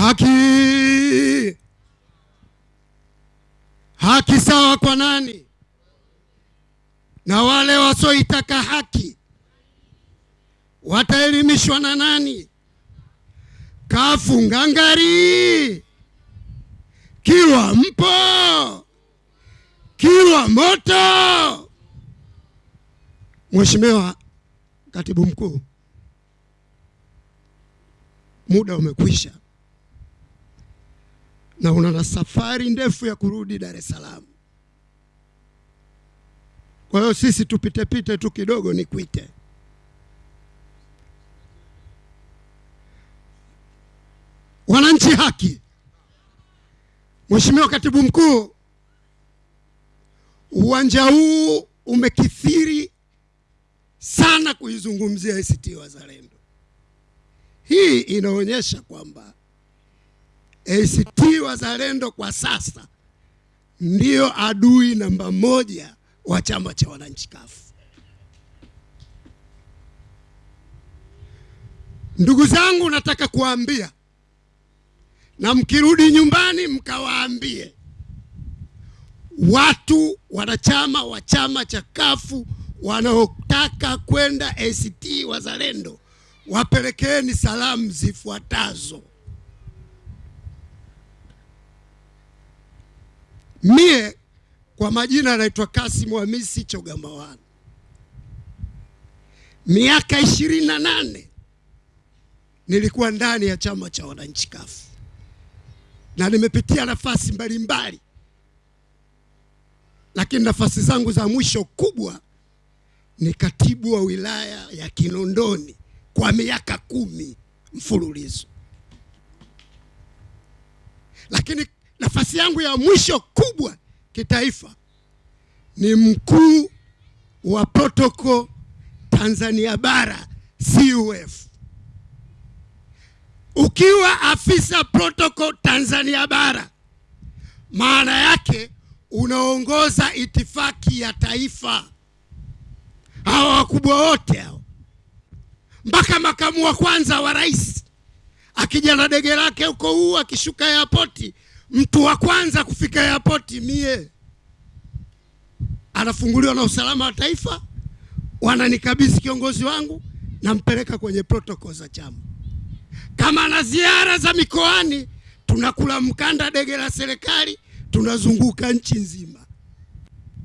haki haki sawa kwa nani? Na wale wasioitaka haki wataelimishwa na nani? Kafunga ngari, kiwa mpo, kiwa moto. Mheshimiwa Katibu Mkuu, muda umekwisha na una na safari ndefu ya kurudi Dar es Salaam. Kwa hiyo sisi tupitepite tu kidogo, ni nikuite. Wananchi haki. Mheshimiwa Katibu Mkuu, uwanja huu umekithiri sana kuizungumzia ACT Wazalendo. Hii inaonyesha kwamba ACT Wazalendo kwa sasa ndio adui namba moja wa chama cha wananchi kafu. Ndugu zangu, nataka kuwaambia na mkirudi nyumbani mkawaambie watu wanachama wa chama cha kafu wanaotaka kwenda ACT Wazalendo, wapelekeni salamu zifuatazo. Mie kwa majina anaitwa Kasimu Hamisi Chogamawani, miaka ishirini na nane nilikuwa ndani ya chama cha wananchi kafu. Na nimepitia nafasi mbalimbali, lakini nafasi zangu za mwisho kubwa ni katibu wa wilaya ya Kinondoni kwa miaka kumi mfululizo, lakini nafasi yangu ya mwisho kubwa kitaifa ni mkuu wa protocol Tanzania bara CUF. Ukiwa afisa protocol Tanzania bara, maana yake unaongoza itifaki ya taifa. Hawa wakubwa wote hao, mpaka makamu wa kwanza wa rais akija na dege lake huko huu, akishuka airport, mtu wa kwanza kufika airport mie, anafunguliwa na usalama wa taifa, wananikabidhi kiongozi wangu, nampeleka kwenye protocol za chama. Kama na ziara za mikoani, tunakula mkanda dege la serikali, tunazunguka nchi nzima,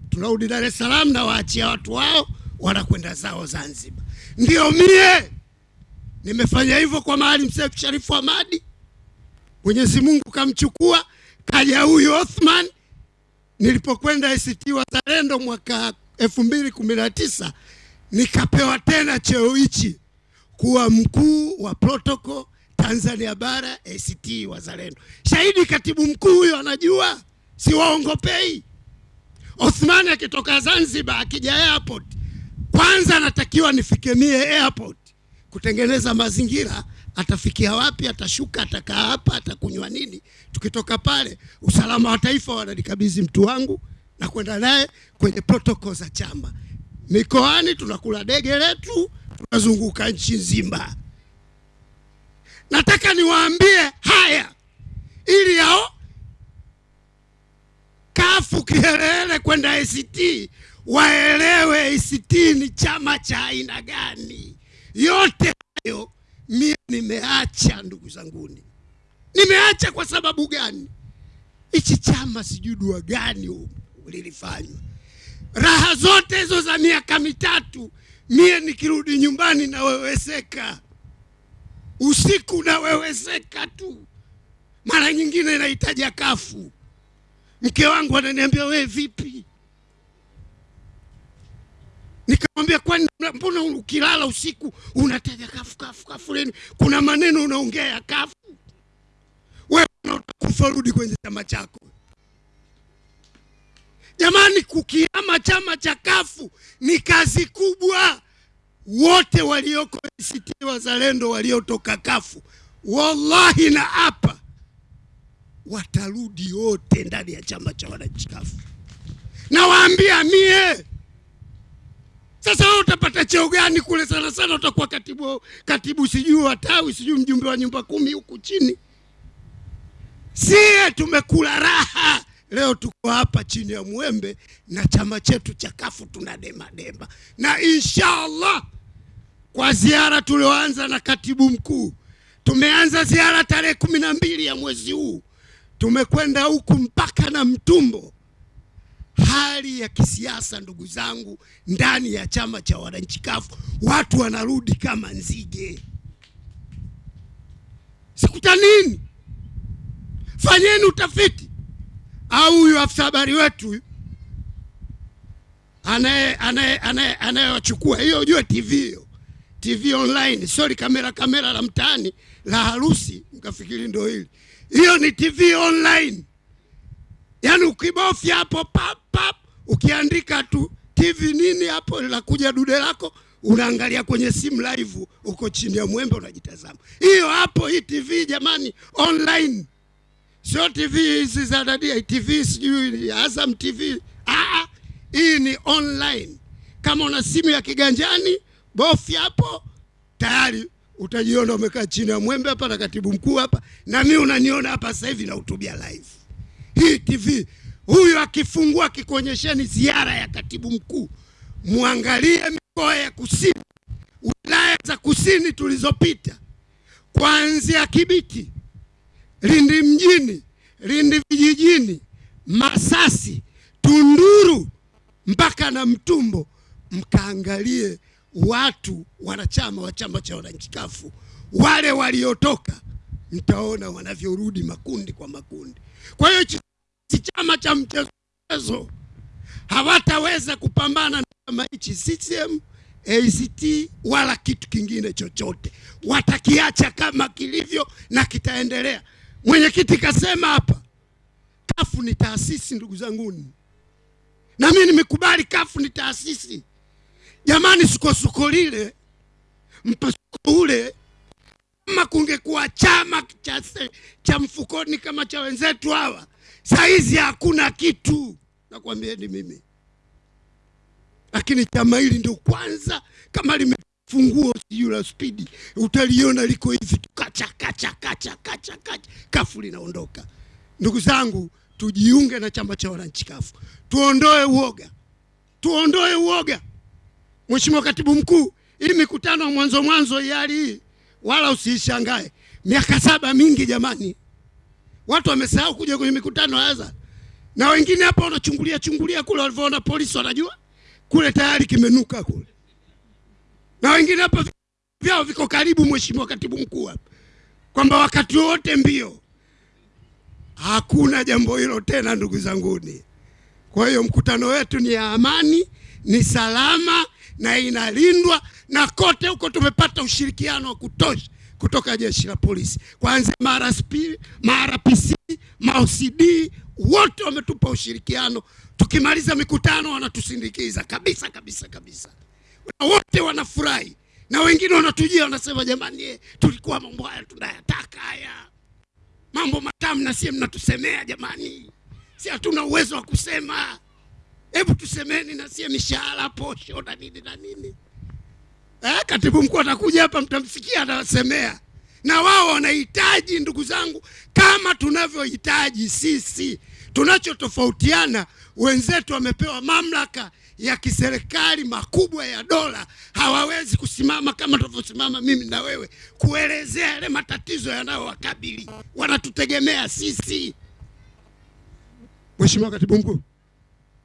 tunarudi Dar es Salaam na waachia watu wao wanakwenda zao Zanzibar. Ndio mie! Nimefanya hivyo kwa Maalim Seif Sharifu Hamadi, Mwenyezi Mungu kamchukua, kaja huyu Othman. Nilipokwenda ACT Wazalendo mwaka elfu mbili kumi na tisa nikapewa tena cheo hichi kuwa mkuu wa protocol Tanzania bara ACT Wazalendo. Shahidi katibu mkuu huyo anajua, si waongopei. Othman akitoka Zanzibar akija airport, kwanza anatakiwa nifikemie airport kutengeneza mazingira. Atafikia wapi? Atashuka, atakaa hapa, atakunywa nini? Tukitoka pale, usalama wa taifa wananikabidhi mtu wangu na kwenda naye kwenye protokol za chama. Mikoani tunakula dege letu, tunazunguka nchi nzima. Nataka niwaambie haya ili yao kafu kiherehere kwenda ACT waelewe ACT ni chama cha aina gani. Yote hayo mimi nimeacha, ndugu zanguni, nimeacha kwa sababu gani? Hichi chama sijui dua gani lilifanywa. Raha zote hizo za miaka mitatu, mie nikirudi nyumbani naweweseka usiku naweweseka tu, mara nyingine nahitaja kafu. Mke wangu ananiambia we vipi? Nikamwambia kwani mbona ukilala usiku unataja kafu kafu kafu leni? Kuna maneno unaongea ya kafu. Wewe unakufa, rudi kwenye chama chako. Jamani, kukiama chama cha kafu ni kazi kubwa. Wote walioko ACT Wazalendo waliotoka kafu, wallahi na hapa watarudi wote ndani ya chama cha wananchi kafu. Nawaambia mie sasa wewe utapata cheo gani kule? Sana sana utakuwa katibu, katibu sijui wa tawi sijui mjumbe wa nyumba kumi huku chini. Sie tumekula raha leo, tuko hapa chini ya mwembe na chama chetu cha kafu tuna dema dema, na inshallah kwa ziara tulioanza na katibu mkuu, tumeanza ziara tarehe kumi na mbili ya mwezi huu, tumekwenda huku mpaka na Mtumbo. Hali ya kisiasa ndugu zangu, ndani ya chama cha wananchi kafu, watu wanarudi kama nzige. Sikuta nini? Fanyeni utafiti. Au huyu afisa habari wetu anaye anaye anaye anayewachukua hiyo, ujue TV hiyo TV online, sorry, kamera kamera la mtaani la harusi, mkafikiri ndio hili. Hiyo ni TV online, yaani ukibofya hapo pap pap, ukiandika tu TV nini hapo, la kuja dude lako, unaangalia kwenye simu live, uko chini ya mwembe unajitazama. Hiyo hapo, hii TV jamani, online, sio TV hizi za dadia, TV sijui Azam TV. Ah, hii ni online. Kama una simu ya kiganjani bofya hapo, tayari utajiona umekaa chini ya mwembe hapa na katibu mkuu hapa, na mimi unaniona hapa sasa hivi nahutubia live. Hii TV huyu akifungua kikuonyesheni ziara ya katibu mkuu, mwangalie mikoa ya kusini, wilaya za kusini tulizopita, kuanzia Kibiti, Lindi mjini, Lindi vijijini, Masasi, Tunduru mpaka na Mtumbo, mkaangalie watu wanachama wa chama cha wananchi kafu wale waliotoka, mtaona wanavyorudi makundi kwa makundi. Kwa hiyo si chama cha mchezo, hawataweza kupambana na chama hichi CCM, ACT wala kitu kingine chochote, watakiacha kama kilivyo na kitaendelea. Mwenyekiti kasema hapa, kafu ni taasisi, ndugu zanguni, na mimi nimekubali kafu ni taasisi. Jamani, sukosuko lile mpasuko ule, kama kungekuwa chama cha, cha mfukoni kama cha wenzetu hawa, saizi hakuna kitu, nakwambieni mimi. Lakini chama hili ndio kwanza kama limefungua sijui la spidi, utaliona liko hivi tu, kacha kacha kacha kacha kacha, kafu linaondoka. Ndugu zangu, tujiunge na chama cha wananchi kafu, tuondoe uoga, tuondoe uoga. Mheshimiwa Katibu Mkuu, hii mikutano mwanzo mwanzo hali hii wala usiishangae, miaka saba mingi jamani, watu wamesahau kuja kwenye mikutano haza, na wengine hapa wanachungulia chungulia kule, walivyoona polisi wanajua kule tayari kimenuka kule, na wengine hapa vyao viko karibu, Mheshimiwa Katibu Mkuu, hapa kwamba wakati wote mbio. Hakuna jambo hilo tena, ndugu zanguni. Kwa hiyo mkutano wetu ni ya amani, ni salama na inalindwa na kote huko tumepata ushirikiano wa kutosha kutoka jeshi la polisi, kuanzia MRSP, MRPC, MAOCD wote wametupa ushirikiano. Tukimaliza mikutano wanatusindikiza kabisa kabisa kabisa, na wote wanafurahi, na wengine wanatujia wanasema, jamani, tulikuwa mambo haya tunayataka haya. Mambo matamu, na sie mnatusemea jamani, si hatuna uwezo wa kusema. Hebu tusemeni na sie mishahara, posho na nini na nini. Eh, katibu mkuu atakuja hapa, mtamsikia atasemea, na wao wanahitaji, ndugu zangu, kama tunavyohitaji sisi. Tunachotofautiana, wenzetu wamepewa mamlaka ya kiserikali makubwa ya dola, hawawezi kusimama kama tunavyosimama mimi na wewe kuelezea yale matatizo yanayowakabili. Wanatutegemea sisi. Mheshimiwa Katibu Mkuu